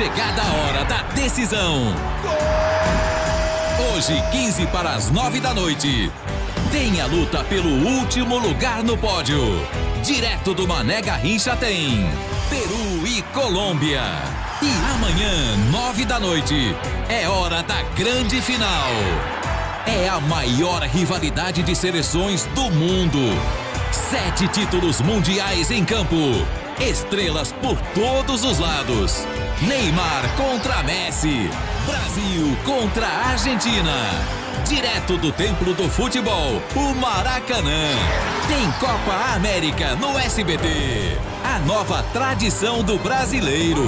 chegada a hora da decisão. Hoje, 15 para as 9 da noite. Tem a luta pelo último lugar no pódio. Direto do Mané Garrincha tem Peru e Colômbia. E amanhã, 9 da noite, é hora da grande final. É a maior rivalidade de seleções do mundo. Sete títulos mundiais em campo. Estrelas por todos os lados. Neymar contra Messi. Brasil contra Argentina. Direto do Templo do Futebol, o Maracanã. Tem Copa América no SBT. A nova tradição do brasileiro.